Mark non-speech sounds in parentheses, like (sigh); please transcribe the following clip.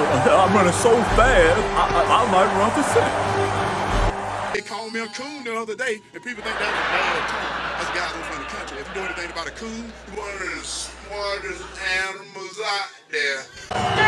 (laughs) I'm running so fast, I, I, I might run for six. They called me a coon the other day, and people think that's a bad term. That's guys from the country. If you know anything about a coon, you're one of the smartest animals out there.